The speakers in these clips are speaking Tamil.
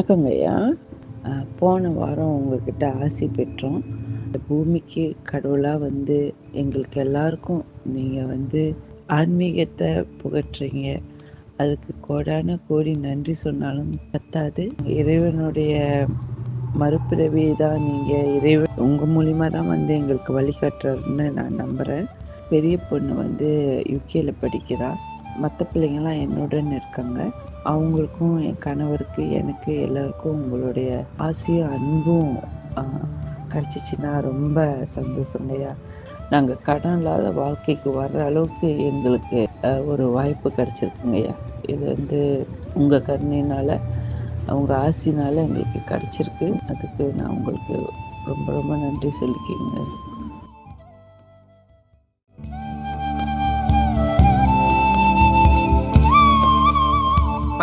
வணக்கங்க ஐயா. போன வாரம் உங்ககிட்ட ஆசி பெற்றோம். இந்த பூமிக்கு கடவுளாக வந்து எங்களுக்கு எல்லாருக்கும் நீங்கள் வந்து ஆன்மீகத்தை புகற்றுறீங்க அதுக்கு கோடான கோடி நன்றி சொன்னாலும் பத்தாது. இறைவனுடைய மறுபிறவி தான் நீங்கள் இறைவன். உங்கள் மூலிமா தான் வந்து எங்களுக்கு வழிகாட்டுறதுன்னு நான் நம்புகிறேன் பெரிய பொண்ணு வந்து யுகேல படிக்கிறாள் மற்ற பிள்ளைங்கள்லாம் என்னுடன் இருக்காங்க. அவங்களுக்கும் என் கணவருக்கு எனக்கு எல்லாருக்கும் உங்களுடைய ஆசையும் அன்பும் கிடச்சிச்சின்னா ரொம்ப சந்தோஷங்கய்யா நாங்கள் கடன் இல்லாத வாழ்க்கைக்கு வர்ற அளவுக்கு எங்களுக்கு ஒரு வாய்ப்பு கிடச்சிருக்குங்கய்யா இது வந்து உங்கள் கருணையினால் அவங்க ஆசினால எங்களுக்கு கிடச்சிருக்கு. அதுக்கு நான் உங்களுக்கு ரொம்ப ரொம்ப நன்றி சொல்லிக்கிறேங்க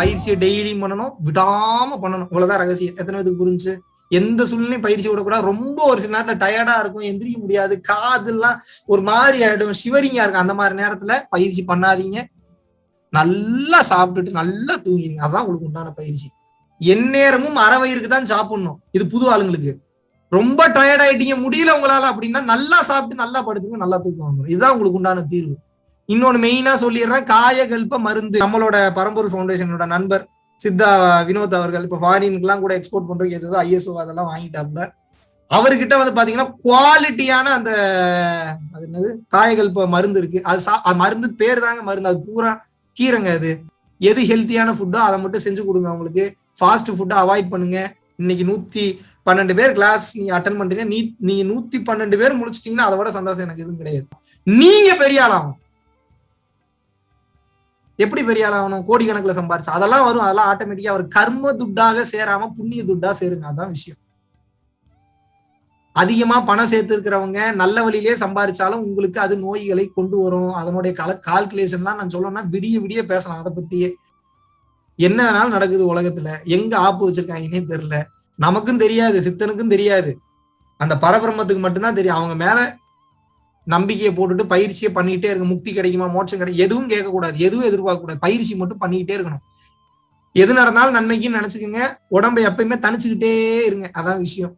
பயிற்சியை டெய்லியும் பண்ணணும். விடாம பண்ணணும். இவ்வளவுதான் ரகசியம். எத்தனை பேருக்கு புரிஞ்சு எந்த சூழ்நிலையும் பயிற்சி விடக்கூடாது. ரொம்ப ஒரு சில நேரத்துல டயர்டா இருக்கும். எந்திரிக்க முடியாது. காதெல்லாம் ஒரு மாதிரி ஆயிடும். சிவரிங்கா இருக்கும். அந்த மாதிரி நேரத்துல பயிற்சி பண்ணாதீங்க. நல்லா சாப்பிட்டுட்டு நல்லா தூங்கிடுங்க அதான் உங்களுக்கு உண்டான பயிற்சி. எந்நேரமும் அரை வயிறுக்கு தான் சாப்பிடணும். இது புது ஆளுங்களுக்கு. ரொம்ப டயர்ட் ஆயிட்டீங்க. முடியல உங்களால அப்படின்னா நல்லா சாப்பிட்டு நல்லா படுத்துங்க. நல்லா தூக்கம் வந்துடும் இதுதான் உங்களுக்கு உண்டான தீர்வு. இன்னொன்னு மெயினா சொல்லிடுறேன் காயகல்ப மருந்து. நம்மளோட பரம்பூர் ஃபவுண்டேஷனோட நண்பர் சித்தா வினோத் அவர்கள் இப்ப ஃபாரினுக்குலாம் கூட எக்ஸ்போர்ட் பண்றதுக்கு எதுவும் ஐஎஸ்ஓ அதெல்லாம் வாங்கிட்டாப்ல அவர்கிட்ட வந்து பாத்தீங்கன்னா குவாலிட்டியான அந்த அது என்னது? காயகல்ப மருந்து இருக்கு. அது சா மருந்து பேர் தாங்க மருந்து. அது பூரா கீரைங்க அது. எது ஹெல்த்தியான ஃபுட்டோ அதை மட்டும் செஞ்சு கொடுங்க அவங்களுக்கு. ஃபாஸ்ட் ஃபுட்டை அவாய்ட் பண்ணுங்க. இன்னைக்கு நூத்தி பன்னெண்டு பேர் கிளாஸ் நீங்க அட்டன் பண்றீங்க. நீ நீங்க நூத்தி பன்னெண்டு பேர் முடிச்சிட்டீங்கன்னா அதை விட சந்தோஷம் எனக்கு எதுவும் கிடையாது. நீங்க பெரிய ஆளாகும் எப்படி பெரிய ஆள் ஆகணும்? கோடிக்கணக்கில் சம்பாரிச்சு. அதெல்லாம் வரும். அதெல்லாம் ஆட்டோமேட்டிக்கா அவர் கர்ம துட்டாக சேராம புண்ணிய துட்டா சேருங்க. அதான் விஷயம். அதிகமா பணம் சேர்த்து இருக்கிறவங்க நல்ல வழியிலே சம்பாரிச்சாலும் உங்களுக்கு அது நோய்களை கொண்டு வரும். அதனுடைய கல கால்குலேஷன்லாம் நான் சொல்லணும்னா விடிய விடிய பேசலாம். அதை பத்தியே. என்ன வேணாலும் நடக்குது உலகத்துல. எங்க ஆப்பு வச்சிருக்காங்கன்னே தெரியல. நமக்கும் தெரியாது சித்தனுக்கும் தெரியாது. அந்த பரபிரம்மத்துக்கு மட்டும்தான் தெரியும். அவங்க மேல நம்பிக்கையை போட்டுட்டு பயிற்சியை பண்ணிக்கிட்டே இருக்கும் முக்தி கிடைக்குமா மோட்சம் கிடைக்கும் எதுவும் கேட்கக்கூடாது எதுவும் எதிர்பார்க்க கூடாது பயிற்சி மட்டும் பண்ணிக்கிட்டே இருக்கணும். எது நடந்தாலும் நன்மைக்குன்னு நினைச்சுக்கோங்க. உடம்பை எப்பயுமே தனிச்சுக்கிட்டே இருங்க. அதான் விஷயம்.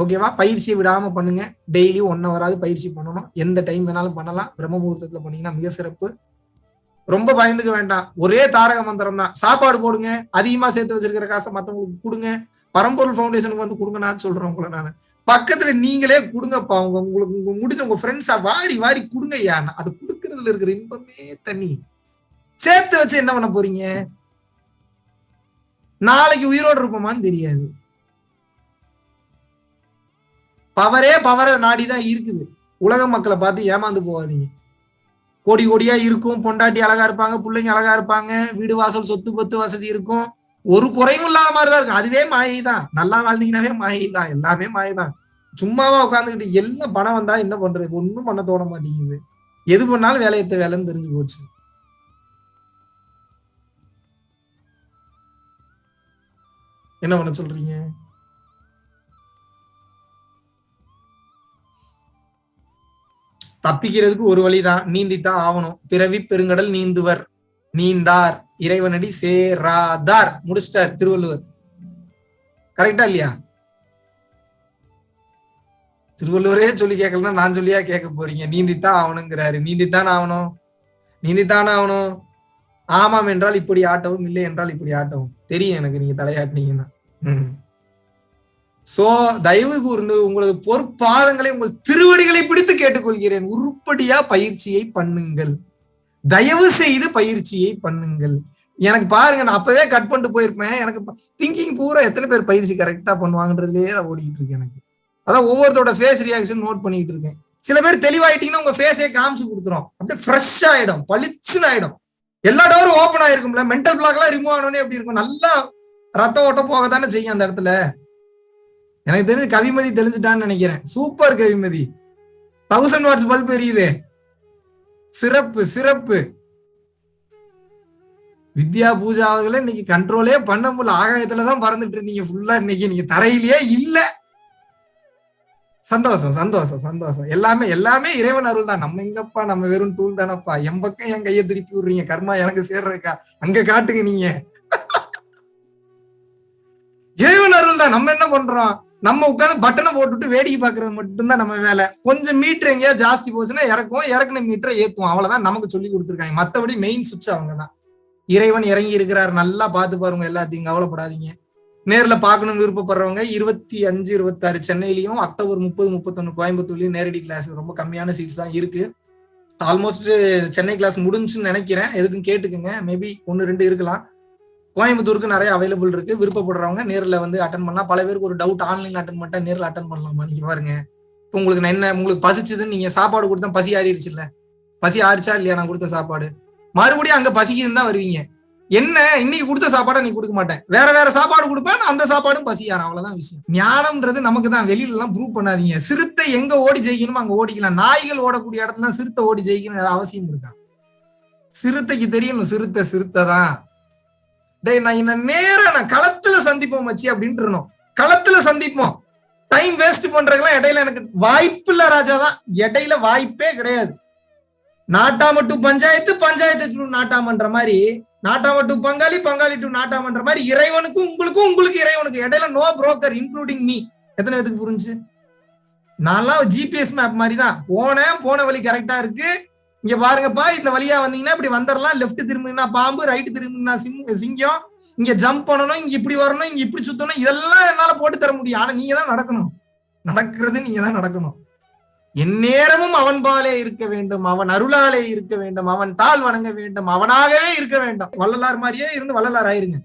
ஓகேவா பயிற்சியை விடாம பண்ணுங்க. டெய்லி ஒன் ஹவராது பயிற்சி பண்ணணும். எந்த டைம் வேணாலும் பண்ணலாம். பிரம்ம முகூர்த்தத்துல பண்ணீங்கன்னா மிக சிறப்பு. ரொம்ப பயந்துக்க வேண்டாம். ஒரே தாரக மந்திரம் தான் சாப்பாடு போடுங்க. அதிகமா சேர்த்து வச்சிருக்கிற காசை மத்தவங்களுக்கு கொடுங்க. பரம்பொருள் ஃபவுண்டேஷனுக்கு வந்து கொடுங்கன்னு சொல்றேன் உங்களை நான். பக்கத்துல நீங்களே கொடுங்கப்பா உங்க உங்களுக்கு உங்க முடிஞ்ச உங்க ஃப்ரெண்ட்ஸா வாரி வாரி கொடுங்க ஐயா அது கொடுக்கறதுல இருக்கிற இன்பமே தண்ணி. சேர்த்து வச்சு என்ன பண்ண போறீங்க? நாளைக்கு உயிரோடு இருப்போமான்னு தெரியாது. பவரே பவர நாடிதான் இருக்குது. உலக மக்களை பார்த்து ஏமாந்து போகாதீங்க. கோடி கோடியா இருக்கும். பொண்டாட்டி அழகா இருப்பாங்க பிள்ளைங்க அழகா இருப்பாங்க. வீடு வாசல் சொத்து பத்து வசதி இருக்கும். ஒரு குறைவும் இல்லாத மாதிரிதான் இருக்கும் அதுவே மாயை தான். நல்லா வாழ்ந்தீங்கன்னாவே மாயை தான். எல்லாமே மாயை தான். சும்மாவா உட்காந்துக்கிட்டு எல்லாம் பணம் வந்தா என்ன பண்றது? ஒன்னும் பண்ண தோண மாட்டேங்குது. எது பண்ணாலும் வேலையத்த வேலைன்னு தெரிஞ்சு போச்சு. என்ன பண்ண சொல்றீங்க? தப்பிக்கிறதுக்கு ஒரு வழிதான். நீந்தித்தான் ஆகணும். பிறவி பெருங்கடல் நீந்துவர். நீந்தார். இறைவனடி சேராதார். முடிச்சிட்டார் திருவள்ளுவர். கரெக்டா இல்லையா? திருவள்ளுவரே சொல்லி கேட்கலன்னா நான் சொல்லியா கேட்க போறீங்க? நீந்தித்தான் ஆகணுங்கிறாரு. நீந்தித்தான் ஆகணும்? நீந்தித்தான் ஆகணும்? ஆமாம் என்றால் இப்படி ஆட்டவும் இல்லை என்றால் இப்படி ஆட்டவும். தெரியும் எனக்கு நீங்க தலையாட்டினீங்கன்னா. சோ தயவு கூர்ந்து உங்களது பொற்பாதங்களை உங்கள் திருவடிகளை பிடித்து கேட்டுக்கொள்கிறேன். உருப்படியா பயிற்சியை பண்ணுங்கள். தயவு செய்து பயிற்சியை பண்ணுங்கள். எனக்கு பாருங்க நான் அப்பவே கட் பண்ணிட்டு போயிருப்பேன். எனக்கு திங்கிங் பூரா எத்தனை பேர் பயிற்சி கரெக்டா பண்ணுவாங்கன்றதுலயே தான் ஓடிட்டு எனக்கு. அதான் ஒவ்வொருத்தரோட ஃபேஸ் ரியாக்ஷன் நோட் பண்ணிட்டு இருக்கேன். சில பேர் தெளிவாயிட்டீங்கன்னா உங்க ஃபேஸே காமிச்சு கொடுத்துரும். அப்படியே ஃப்ரெஷ் ஆயிடும் பளிச்சுன்னு ஆயிடும். எல்லா டோரும் ஓப்பன் ஆயிருக்கும்ல. மென்டல் பிளாக் எல்லாம் ரிமூவ் ஆனோடனே எப்படி இருக்கும்? நல்லா ரத்த ஓட்டம் போக தானே செய்யும் அந்த இடத்துல. எனக்கு தெரிஞ்சு கவிமதி தெளிஞ்சுட்டான்னு நினைக்கிறேன். Super Kavimathi. Thousand watts bulb எரியுது. சிறப்பு சிறப்பு. வித்யா பூஜா அவர்களே இன்னைக்கு கண்ட்ரோலே பண்ண முடியல. ஆகாயத்துலதான் பறந்துட்டு இருந்தீங்க ஃபுல்லா இன்னைக்கு. நீங்க தரையிலேயே இல்ல. சந்தோஷம் சந்தோஷம் சந்தோஷம். எல்லாமே எல்லாமே இறைவன் அருள் தான். நம்ம எங்கப்பா? நம்ம வெறும் டூல் தானப்பா? என் பக்கம் என் கையை திருப்பி விடுறீங்க. கர்மா எனக்கு சேர்றக்கா அங்க காட்டுங்க நீங்க. இறைவன் அருள் தான். நம்ம என்ன பண்றோம்? நம்ம உட்காந்து பட்டனை போட்டுட்டு வேடிக்கை பாக்குறது மட்டும்தான் நம்ம வேலை. கொஞ்சம் மீட்டர் எங்கேயா ஜாஸ்தி போச்சுன்னா இறக்குவோம் இறக்குன மீட்டரை ஏத்துவோம். அவ்வளவுதான் நமக்கு சொல்லி கொடுத்துருக்காங்க. மத்தபடி மெயின் சுவிட்ச் அவங்க தான் இறைவன் இறங்கி இருக்கிறார். நல்லா பார்த்து பாருங்க எல்லாத்தையும் கவலைப்படாதீங்க. நேர்ல பார்க்கணும் விருப்பப்படுறவங்க இருபத்தி அஞ்சு இருபத்தாறு சென்னையிலயும் அக்டோபர் முப்பது முப்பத்தொன்னு கோயம்புத்தூர்லயும் நேரடி கிளாஸ் ரொம்ப கம்மியான சீட்ஸ் தான் இருக்கு. ஆல்மோஸ்ட் சென்னை கிளாஸ் முடிஞ்சுன்னு நினைக்கிறேன். எதுக்கும் கேட்டுக்குங்க. மேபி ஒன்னு ரெண்டு இருக்கலாம். கோயம்புத்தூருக்கு நிறைய அவைலபிள் இருக்கு. விருப்பப்படுறவங்க நேரில் வந்து அட்டன் பண்ணலாம். பல பேருக்கு ஒரு டவுட் ஆன்லைன் அட்டன் பண்ணிட்டா நேரில் அட்டன் பண்ணலாமா நீங்க பாருங்க. இப்போ உங்களுக்கு நான் என்ன உங்களுக்கு பசிச்சதுன்னு நீங்க சாப்பாடு கொடுத்தா பசி ஆறிடுச்சு இல்ல? பசி ஆறிச்சா இல்லையா? நான் கொடுத்த சாப்பாடு. மறுபடியும் அங்க பசிக்குதுன்னு தான் வருவீங்க. என்ன? இன்னைக்கு கொடுத்த சாப்பாடை நீ கொடுக்க மாட்டேன். வேற வேற சாப்பாடு கொடுப்பேன். நான் அந்த சாப்பாடும் பசியாரம் அவ்வளவுதான் விஷயம். ஞானம்ன்றது நமக்கு தான். வெளியில எல்லாம் ப்ரூவ் பண்ணாதீங்க. சிறுத்தை எங்க ஓடி ஜெயிக்கணுமோ அங்க ஓடிக்கலாம். நாய்கள் ஓடக்கூடிய இடத்துல சிறுத்தை ஓடி ஜெயிக்கணும் அவசியம் இருக்கா? சிறுத்தைக்கு தெரியணும். சிறுத்தை சிறுத்தை தான். டேய் நான் என்ன நேரம் நான் களத்துல சந்திப்போம் மச்சி அப்படின்ட்டு இருந்தோம். களத்துல சந்திப்போம். டைம் வேஸ்ட் பண்றதுக்கெல்லாம் இடையில எனக்கு வாய்ப்பு இல்ல ராஜா தான். இடையில வாய்ப்பே கிடையாது. நாட்டாம டு பஞ்சாயத்து பஞ்சாயத்து டு நாட்டாமன்ற மாதிரி நாட்டாம டு பங்காளி பங்காளி டு நாட்டாமன்ற மாதிரி இறைவனுக்கும் உங்களுக்கும் உங்களுக்கு இறைவனுக்கு இடையில நோ புரோக்கர் இன்க்ளூடிங் மீ எத்தனை பேத்துக்கு புரிஞ்சு? நான்லாம் ஜிபிஎஸ் மேப் மாதிரி தான். போனேன் போன வழி கரெக்டா இருக்கு. இங்க பாருங்கப்பா இந்த வழியா வந்தீங்கன்னா இப்படி வந்துடலாம் லெஃப்ட் திரும்பினா பாம்பு ரைட் திரும்பினா சிங்கம். இங்க ஜம்ப் பண்ணணும் இங்க இப்படி வரணும் இங்க இப்படி சுத்தணும். இதெல்லாம் என்னால போட்டு தர முடியும். ஆனா நீங்க தான் நடக்கணும். நடக்கிறது நீங்க தான் நடக்கணும். எந்நேரமும் அவன் பாலே இருக்க வேண்டும். அவன் அருளாலே இருக்க வேண்டும். அவன் தாள் வணங்க வேண்டும். அவனாகவே இருக்க வேண்டும். வள்ளலார் மாதிரியே இருந்து வள்ளலார் ஆயிருங்க.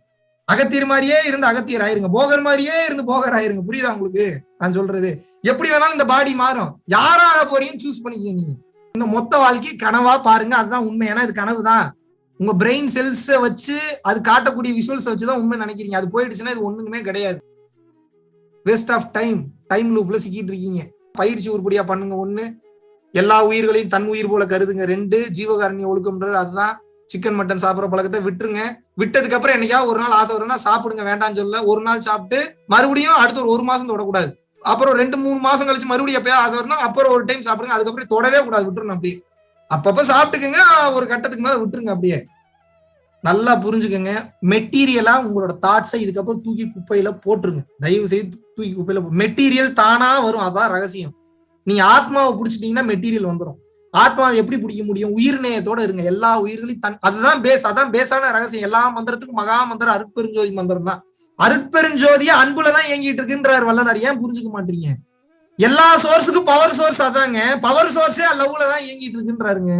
அகத்தியர் மாதிரியே இருந்து அகத்தியர் ஆயிருங்க. போகர் மாதிரியே இருந்து போகர் ஆயிருங்க. புரியுதா உங்களுக்கு? நான் சொல்றது. எப்படி வேணாலும் இந்த பாடி மாறும். யாராக போறீங்கன்னு சூஸ் பண்ணிக்க நீங்க. இந்த மொத்த வாழ்க்கை கனவா பாருங்க. அதுதான் உண்மை. ஏன்னா இது கனவு தான் உங்க பிரெயின் செல்ஸ வச்சு அது காட்டக்கூடிய விஷுவல்ஸ் வச்சுதான் உண்மை நினைக்கிறீங்க. அது போயிடுச்சுன்னா இது ஒண்ணுமே கிடையாது. வேஸ்ட் ஆஃப் டைம் டைம் லூப்ல சிக்கிட்டு இருக்கீங்க. பயிற்சி உருப்படியா பண்ணுங்க ஒண்ணு. எல்லா உயிர்களையும் தன் உயிர் போல கருதுங்க. ரெண்டு ஜீவகாரணி ஒழுக்கம்ன்றது அதுதான். சிக்கன் மட்டன் சாப்பிட்ற பழக்கத்தை விட்டுருங்க. விட்டதுக்கு அப்புறம் என்னைக்காவது ஒரு நாள் ஆசை வரும்னா சாப்பிடுங்க. வேண்டாம்னு சொல்ல ஒரு நாள் சாப்பிட்டு மறுபடியும் அடுத்த ஒரு ஒரு மாசம் தொடக்கூடாது. அப்புறம் ரெண்டு மூணு மாசம் கழிச்சு மறுபடியும் எப்பயா ஆசை வரணும் அப்புறம் ஒரு டைம் சாப்பிடுங்க. அதுக்கப்புறம் தொடவே கூடாது விட்டுருணும் அப்படியே. அப்பப்ப சாப்பிட்டுக்குங்க ஒரு கட்டத்துக்கு மேல விட்டுருங்க அப்படியே. நல்லா புரிஞ்சுக்கோங்க. மெட்டீரியலா உங்களோட தாட்ஸை இதுக்கப்புறம் தூக்கி குப்பையில போட்டுருங்க. தயவு செய்து தூக்கி குப்பையில மெட்டீரியல் தானா வரும் அதான் ரகசியம். நீங்க ஆத்மாவை பிடிச்சிட்டீங்கன்னா மெட்டீரியல் வந்துடும் ஆத்மாவை எப்படி பிடிக்க முடியும்? உயிர்நேயத்தோட இருங்க. எல்லா உயிர்களையும் தன் அதுதான் பேஸ் அதான் பேஸான ரகசியம். எல்லா மந்திரத்துக்கும் மகா மந்திரம் அருட்பெருஞ்சோதி மந்திரம் தான். அருட்பெருஞ்சோதியா அன்புலதான் இயங்கிட்டு இருக்குன்றார் வல்லனார் ஏன் புரிஞ்சுக்க மாட்டீங்க? எல்லா சோர்ஸுக்கும் பவர் சோர்ஸ் அதாங்க. பவர் சோர்ஸே லவ்ல தான் இயங்கிட்டு இருக்குன்றாருங்க.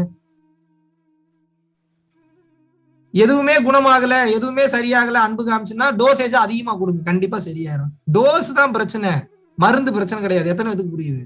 எதுவுமே குணமாகல எதுவுமே சரியாகல அன்பு காமிச்சுன்னா டோசேஜ் அதிகமா கொடுங்க. கண்டிப்பா சரியாயிரும். டோஸ் தான் பிரச்சனை. மருந்து பிரச்சனை கிடையாது. எத்தனை பேத்துக்கு புரியுது?